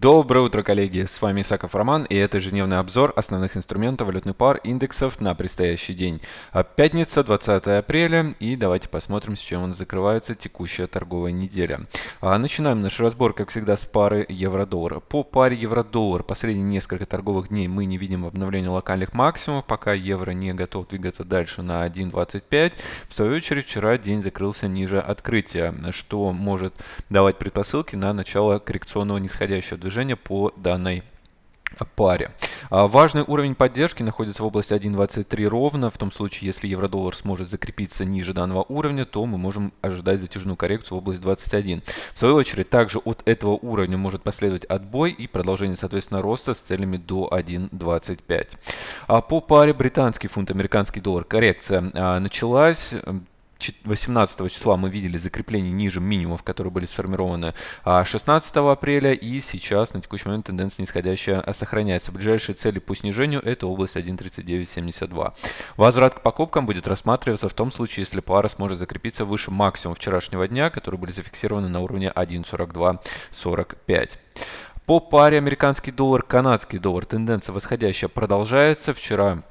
Доброе утро, коллеги! С вами Исаков Роман, и это ежедневный обзор основных инструментов валютных пар индексов на предстоящий день. А, пятница, 20 апреля, и давайте посмотрим, с чем у нас закрывается текущая торговая неделя. А, начинаем наш разбор, как всегда, с пары евро-доллар. По паре евро-доллар последние несколько торговых дней мы не видим обновления локальных максимумов, пока евро не готов двигаться дальше на 1.25. В свою очередь, вчера день закрылся ниже открытия, что может давать предпосылки на начало коррекционного нисходящего движения движения по данной паре. А, важный уровень поддержки находится в области 1.23 ровно. В том случае, если евро-доллар сможет закрепиться ниже данного уровня, то мы можем ожидать затяжную коррекцию в область 21. В свою очередь, также от этого уровня может последовать отбой и продолжение, соответственно, роста с целями до 1.25. А по паре британский фунт, американский доллар коррекция а, началась. 18 числа мы видели закрепление ниже минимумов, которые были сформированы 16 а, апреля. И сейчас на текущий момент тенденция нисходящая сохраняется. Ближайшие цели по снижению это область 1.3972. Возврат к покупкам будет рассматриваться в том случае, если пара сможет закрепиться выше максимума вчерашнего дня, которые были зафиксированы на уровне 1.4245. По паре американский доллар, канадский доллар тенденция восходящая продолжается. Вчера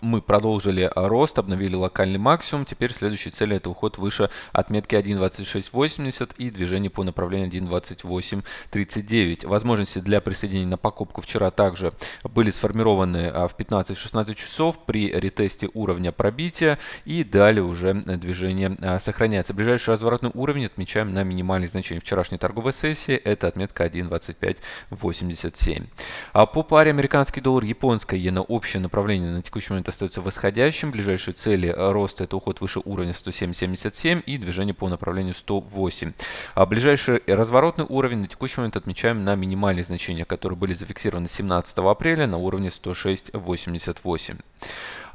мы продолжили а, рост, обновили локальный максимум. Теперь следующая цель это уход выше отметки 1.2680 и движение по направлению 1.2839. Возможности для присоединения на покупку вчера также были сформированы а, в 15-16 часов при ретесте уровня пробития и далее уже движение сохраняется. Ближайший разворотный уровень отмечаем на минимальных значениях вчерашней торговой сессии. Это отметка 1.2587. А по паре американский доллар, японская иена общее направление на текущий момент остается восходящим. Ближайшие цели роста это уход выше уровня 107.77 и движение по направлению 108. А ближайший разворотный уровень на текущий момент отмечаем на минимальных значениях, которые были зафиксированы 17 апреля на уровне 106.88.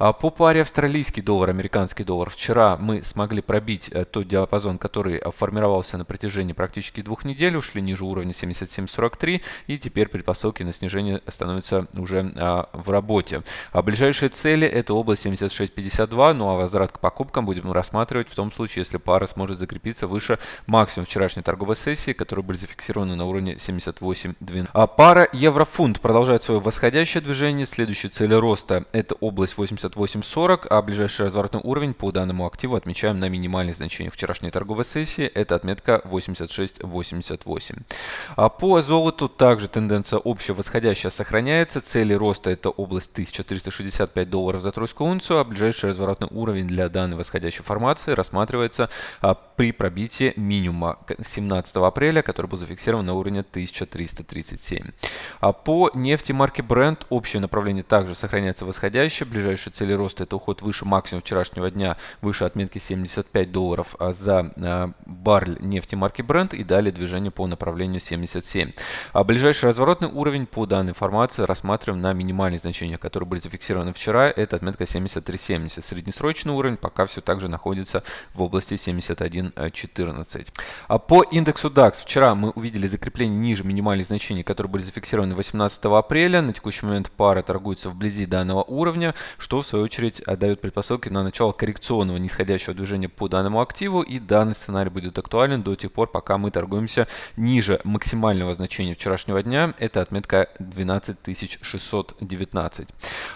А по паре австралийский доллар, американский доллар. Вчера мы смогли пробить э, тот диапазон, который формировался на протяжении практически двух недель, ушли ниже уровня 77.43 и теперь предпосылки на снижение становятся уже а, в работе. А ближайшие цели это область 76.52, ну а возврат к покупкам будем рассматривать в том случае, если пара сможет закрепиться выше максимум вчерашней торговой сессии, которые были зафиксированы на уровне 78.12. А пара евро-фунт продолжает свое восходящее движение. Следующие цели роста это область 80 58.40, а ближайший разворотный уровень по данному активу отмечаем на минимальных значениях вчерашней торговой сессии. Это отметка 86.88. А по золоту также тенденция общая восходящая сохраняется. Цели роста это область 1365 долларов за тройскую унцию, а ближайший разворотный уровень для данной восходящей формации рассматривается а, при пробитии минимума 17 апреля, который был зафиксирован на уровне 1337. А по нефти марки Brent общее направление также сохраняется восходящее. Ближайший цели роста это уход выше максимума вчерашнего дня, выше отметки 75 долларов а за а, баррель нефти марки Brent и далее движение по направлению 77. А ближайший разворотный уровень по данной информации рассматриваем на минимальных значениях, которые были зафиксированы вчера, это отметка 73.70. Среднесрочный уровень пока все также находится в области 71.14. А по индексу DAX вчера мы увидели закрепление ниже минимальных значений, которые были зафиксированы 18 апреля. На текущий момент пара торгуется вблизи данного уровня, что в свою очередь дает предпосылки на начало коррекционного нисходящего движения по данному активу и данный сценарий будет актуален до тех пор, пока мы торгуемся ниже максимального значения вчерашнего дня, это отметка 12619.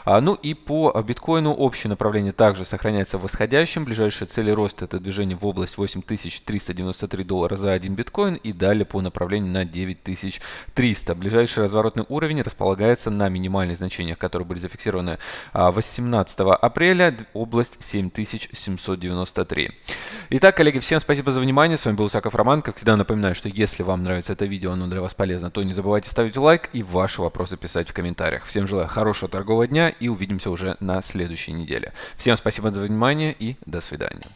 А, ну и по биткоину общее направление также сохраняется восходящим, ближайшие цели роста это движение в область 8393 доллара за один биткоин и далее по направлению на 9300. Ближайший разворотный уровень располагается на минимальных значениях, которые были зафиксированы 18 15 апреля, область 7793. Итак, коллеги, всем спасибо за внимание. С вами был Саков Роман. Как всегда напоминаю, что если вам нравится это видео, оно для вас полезно, то не забывайте ставить лайк и ваши вопросы писать в комментариях. Всем желаю хорошего торгового дня и увидимся уже на следующей неделе. Всем спасибо за внимание и до свидания.